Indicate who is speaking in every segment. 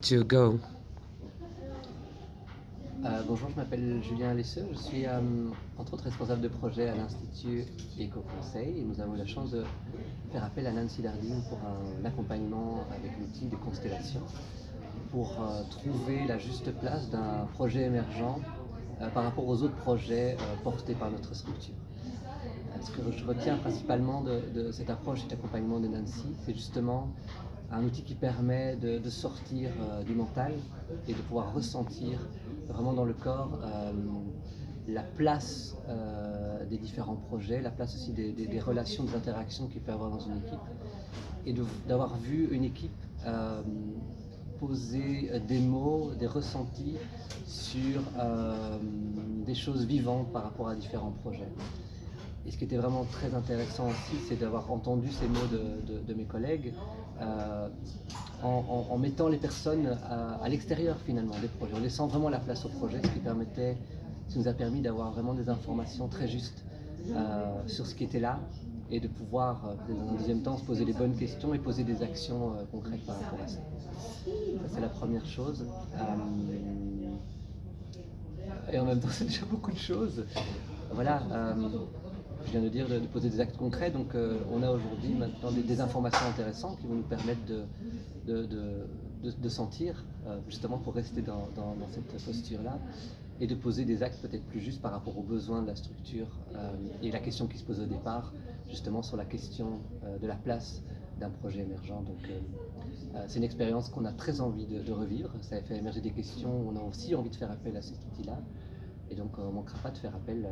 Speaker 1: to go.
Speaker 2: Euh, bonjour, je m'appelle Julien Lesseux, je suis euh, entre autres responsable de projet à l'Institut Éco-Conseil et nous avons eu la chance de faire appel à Nancy Dardine pour un accompagnement avec l'outil de constellation pour euh, trouver la juste place d'un projet émergent par rapport aux autres projets portés par notre structure. Ce que je retiens principalement de, de cette approche, cet accompagnement de Nancy, c'est justement un outil qui permet de, sortir euh, du mental et de pouvoir ressentir vraiment dans le corps euh, la place euh, des différents projets, la place aussi des, des- relations, des interactions qu'il peut y avoir dans une équipe, et d'avoir vu une équipe poser des mots, des ressentis sur des choses vivantes par rapport à différents projets. Et ce qui était vraiment très intéressant aussi, c'est d'avoir entendu ces mots de, mes collègues euh, en, mettant les personnes à, l'extérieur finalement des projets, en laissant vraiment la place au projet, ce qui permettait, ce nous a permis d'avoir vraiment des informations très justes euh, sur ce qui était là et de pouvoir, euh, dans un deuxième temps, se poser les bonnes questions et poser des actions euh, concrètes par rapport à ça. Ça, c'est la première chose. Et en même temps, c'est déjà beaucoup de choses. Voilà. Je viens de dire de, poser des actes concrets, donc euh, on a aujourd'hui maintenant des, informations intéressantes qui vont nous permettre de, sentir, euh, justement pour rester dans, cette posture-là, et de poser des actes peut-être plus justes par rapport aux besoins de la structure euh, et la question qui se pose au départ, justement sur la question de la place d'un projet émergent. Donc c'est une expérience qu'on a très envie de, de revivre, ça a fait émerger des questions, on a aussi envie de faire appel à cet outil-là, et donc on ne manquera pas de faire appel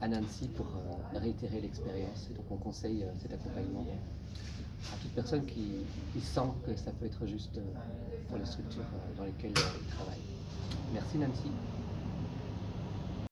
Speaker 2: à Nancy pour euh, réitérer l'expérience. Et donc on conseille euh, cet accompagnement à toute personne qui, qui sent que ça peut être juste euh, pour les structures dans lesquelles ils travaillent. Merci Nancy.